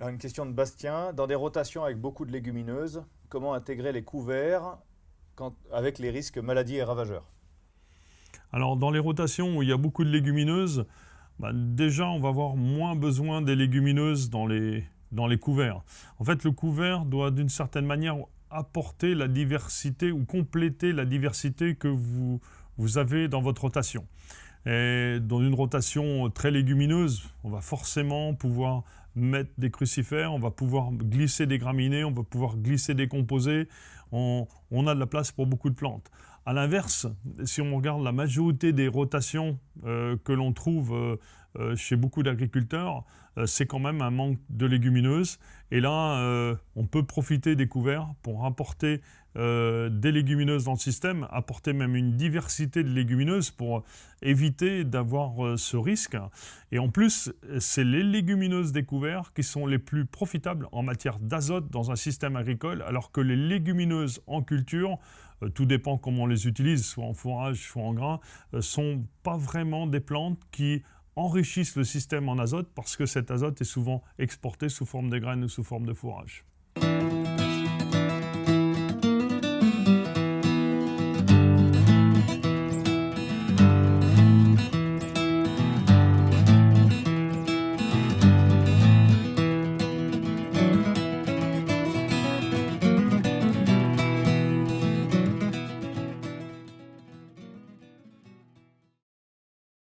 Une question de Bastien. Dans des rotations avec beaucoup de légumineuses, comment intégrer les couverts avec les risques maladies et ravageurs? Alors dans les rotations où il y a beaucoup de légumineuses, bah, déjà on va avoir moins besoin des légumineuses dans les, dans les couverts. En fait le couvert doit d'une certaine manière apporter la diversité ou compléter la diversité que vous, vous avez dans votre rotation. Et dans une rotation très légumineuse, on va forcément pouvoir mettre des crucifères, on va pouvoir glisser des graminées, on va pouvoir glisser des composés. On, a de la place pour beaucoup de plantes. A l'inverse, si on regarde la majorité des rotations euh, que l'on trouve euh, euh, chez beaucoup d'agriculteurs, c'est quand même un manque de légumineuses. Et là, on peut profiter des couverts pour apporter des légumineuses dans le système, apporter même une diversité de légumineuses pour éviter d'avoir ce risque. Et en plus, c'est les légumineuses des couverts qui sont les plus profitables en matière d'azote dans un système agricole, alors que les légumineuses en culture tout dépend comment on les utilise, soit en fourrage, soit en grain, euh, sont pas vraiment des plantes qui enrichissent le système en azote parce que cet azote est souvent exporté sous forme de graines ou sous forme de fourrage.